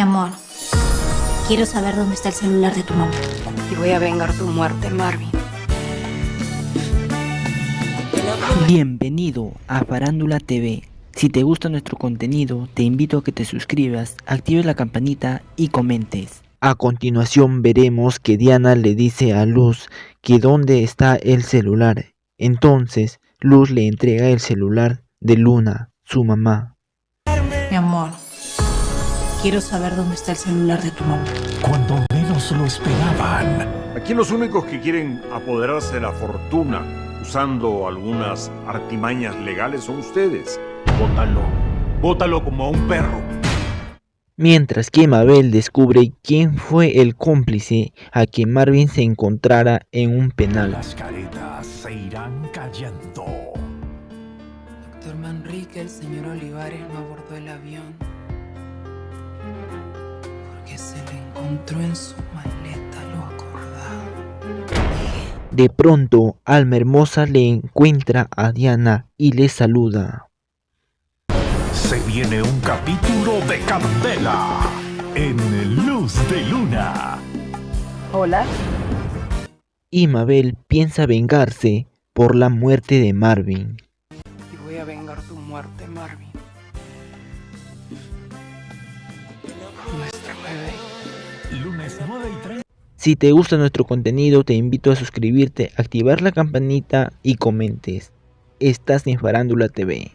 Mi amor, quiero saber dónde está el celular de tu mamá. Y voy a vengar tu muerte, Marvin. Bienvenido a Farándula TV. Si te gusta nuestro contenido, te invito a que te suscribas, actives la campanita y comentes. A continuación veremos que Diana le dice a Luz que dónde está el celular. Entonces, Luz le entrega el celular de Luna, su mamá. Quiero saber dónde está el celular de tu mamá. Cuando menos lo esperaban. Aquí los únicos que quieren apoderarse de la fortuna usando algunas artimañas legales son ustedes. Bótalo. Bótalo como a un perro. Mientras que Mabel descubre quién fue el cómplice a que Marvin se encontrara en un penal. Las caretas se irán cayendo. Doctor Manrique, el señor Olivares no abordó el avión. Encontró en su maleta lo acordado. De pronto, Alma Hermosa le encuentra a Diana y le saluda. Se viene un capítulo de Candela en Luz de Luna. Hola. Y Mabel piensa vengarse por la muerte de Marvin. Y voy a vengar tu muerte, Marvin. Nuestra bebé. Lunes 9 y 30. Si te gusta nuestro contenido, te invito a suscribirte, activar la campanita y comentes. Estás en Farándula TV.